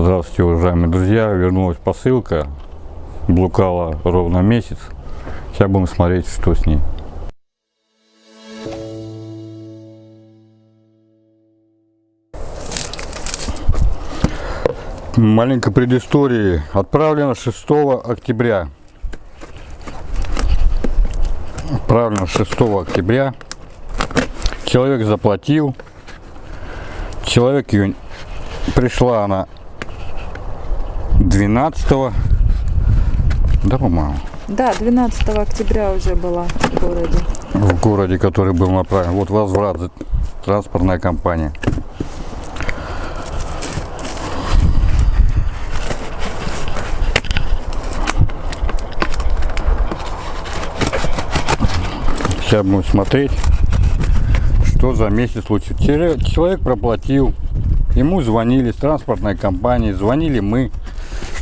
Здравствуйте, уважаемые друзья. Вернулась посылка. Блукала ровно месяц. Сейчас будем смотреть, что с ней. Маленькая предыстории. Отправлено 6 октября. Отправлено 6 октября. Человек заплатил. Человек ее пришла она 12 да по-моему. Да 12 октября уже была в городе. В городе который был направлен. Вот возврат транспортная компания. Сейчас будем смотреть что за месяц случилось человек проплатил. Ему звонили с транспортной компании звонили мы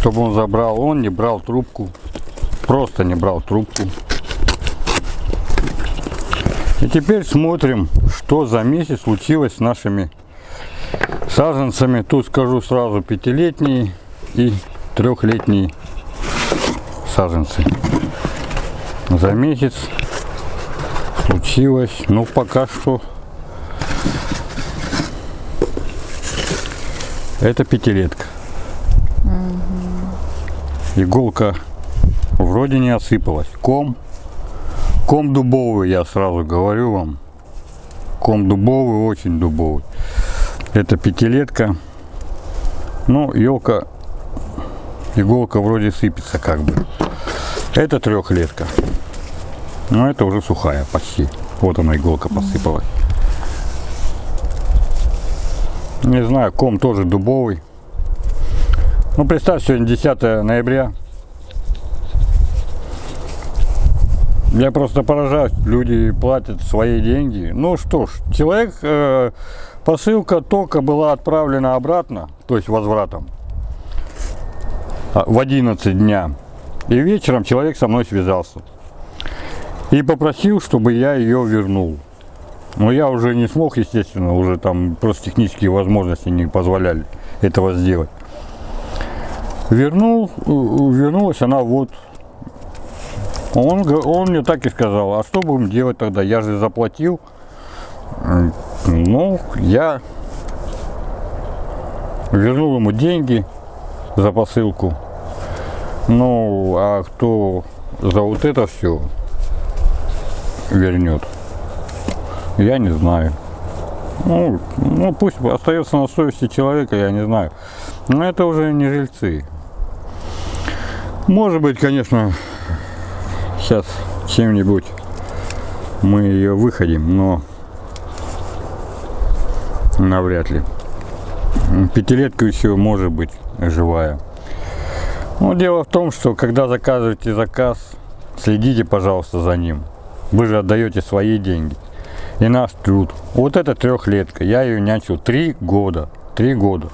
чтобы он забрал. Он не брал трубку. Просто не брал трубку. И теперь смотрим, что за месяц случилось с нашими саженцами. Тут скажу сразу пятилетние и трехлетние саженцы. За месяц случилось, ну пока что это пятилетка иголка вроде не осыпалась. Ком, ком дубовый, я сразу говорю вам. Ком дубовый, очень дубовый. Это пятилетка. Ну, елка, иголка вроде сыпется как бы. Это трехлетка. Но это уже сухая почти. Вот она иголка посыпалась. Не знаю, ком тоже дубовый. Ну, представь, сегодня 10 ноября. Я просто поражаюсь, люди платят свои деньги. Ну что ж, человек, э, посылка только была отправлена обратно, то есть возвратом, а, в 11 дня. И вечером человек со мной связался. И попросил, чтобы я ее вернул. Но я уже не смог, естественно, уже там просто технические возможности не позволяли этого сделать вернул, вернулась она вот. Он, он мне так и сказал, а что будем делать тогда? Я же заплатил. Ну, я вернул ему деньги за посылку. Ну, а кто за вот это все вернет, я не знаю. Ну, ну, пусть остается на совести человека, я не знаю. Но это уже не жильцы. Может быть, конечно, сейчас чем-нибудь мы ее выходим, но навряд ли. Пятилетка еще может быть живая. Но дело в том, что когда заказываете заказ, следите, пожалуйста, за ним. Вы же отдаете свои деньги и наш труд. Вот эта трехлетка, я ее нянчил три года. Три года.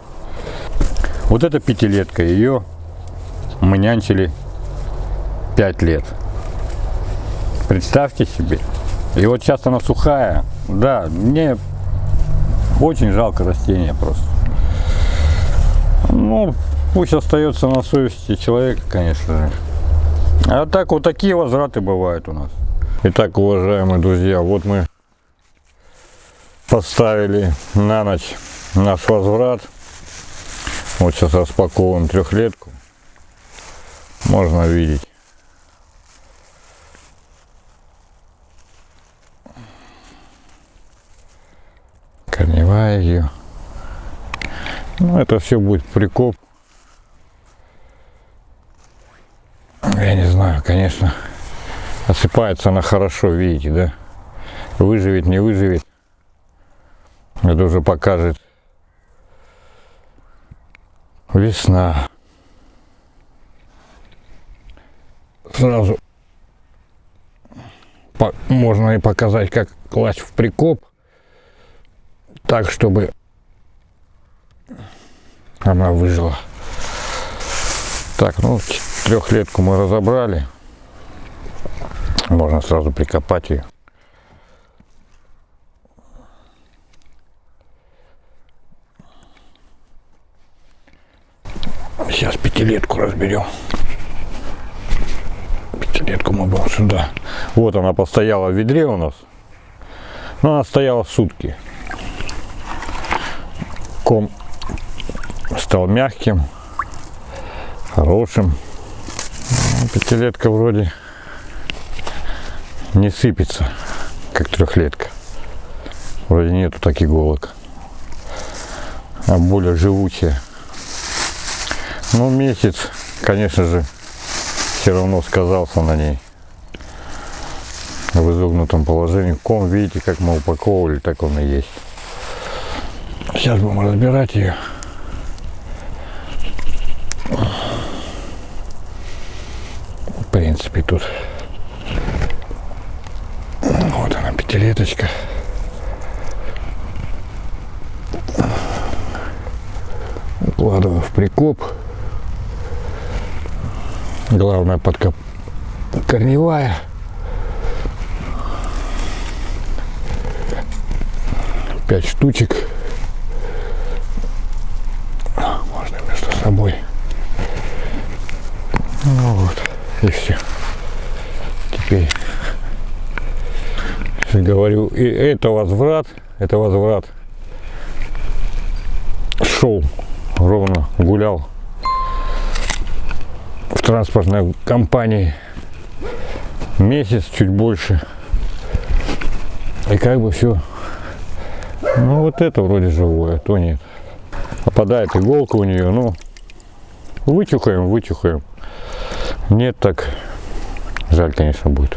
Вот эта пятилетка, ее мы нянчили 5 лет. Представьте себе. И вот сейчас она сухая. Да, мне очень жалко растения просто. Ну, пусть остается на совести человека, конечно же. А так вот такие возвраты бывают у нас. Итак, уважаемые друзья, вот мы поставили на ночь наш возврат. Вот сейчас распаковываем трехлетку можно видеть. Корневая ее. Ну, это все будет прикоп. Я не знаю, конечно, осыпается она хорошо, видите, да? Выживет, не выживет. Это уже покажет весна. Сразу можно и показать, как класть в прикоп, так, чтобы она выжила. Так, ну, трехлетку мы разобрали. Можно сразу прикопать ее. Сейчас пятилетку разберем. Пятилетку мы будем сюда. Вот она постояла в ведре у нас. Но она стояла сутки. Ком стал мягким, хорошим. Ну, Пятилетка вроде не сыпется, как трехлетка. Вроде нету таких иголок, а более живучая. Ну, месяц, конечно же, все равно сказался на ней. В изогнутом положении. Ком, видите, как мы упаковывали, так он и есть. Сейчас будем разбирать ее. В принципе, тут вот она, пятилеточка. Укладываю в прикоп. Главное подкоп корневая. Пять штучек. Можно между собой. Ну вот, и все. Теперь говорю, и это возврат, это возврат. Шел ровно, гулял транспортной компании месяц, чуть больше. И как бы все. Ну вот это вроде живое, то нет. Попадает иголка у нее, ну вытюхаем, вытюхаем. Нет, так жаль, конечно, будет.